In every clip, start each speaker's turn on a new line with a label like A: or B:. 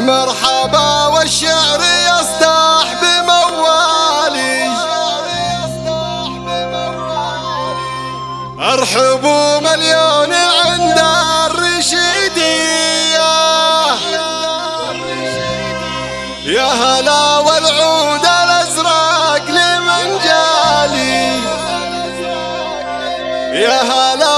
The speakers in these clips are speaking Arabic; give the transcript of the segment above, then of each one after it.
A: مرحبا والشعر يصدح بموالي. ارحبوا مليون عند الرشيدية. يا هلا والعود الأزرق لمن جالي. يا هلا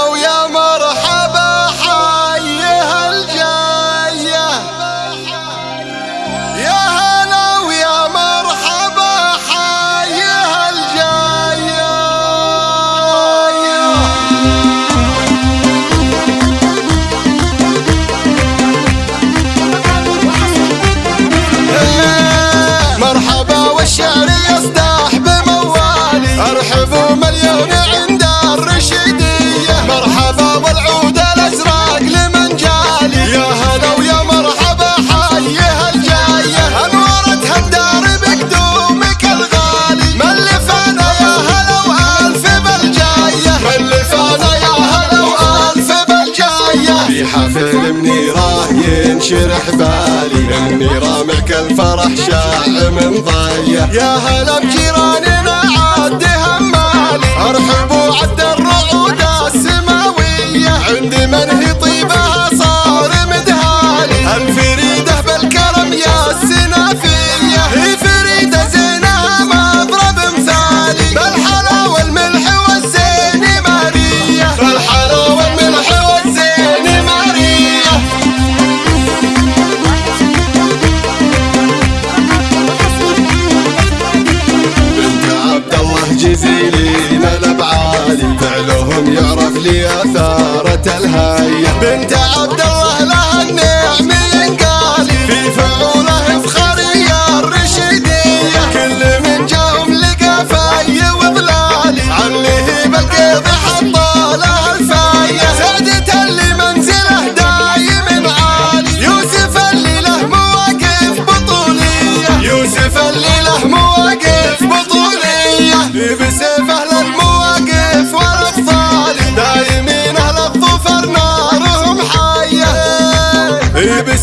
A: ينشرح بالي إني رامعك الفرح شاع من ضيه يا هلا بجيراننا عاد همالي ارحبوا عدالي جزيلين من بعالي فعلهم يعرف لي أثارة الهيه بنت عبد الله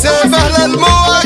A: سافر للموت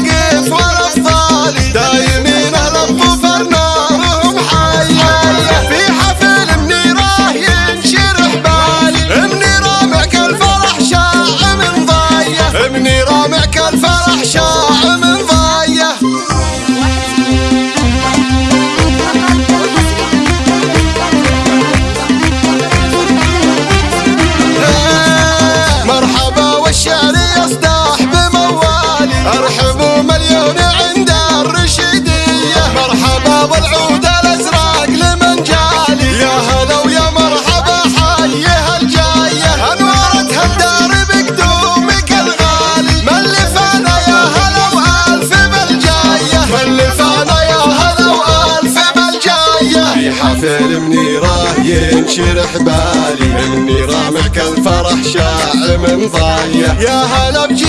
A: شرح بالي إني رامعك الفرح من مضايع يا هلا بجي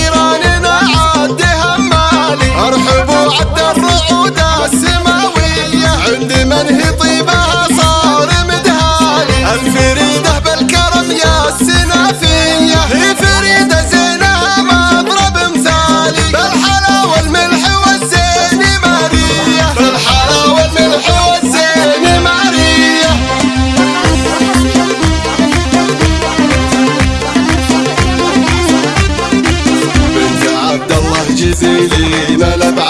A: الجزيل ما لبعد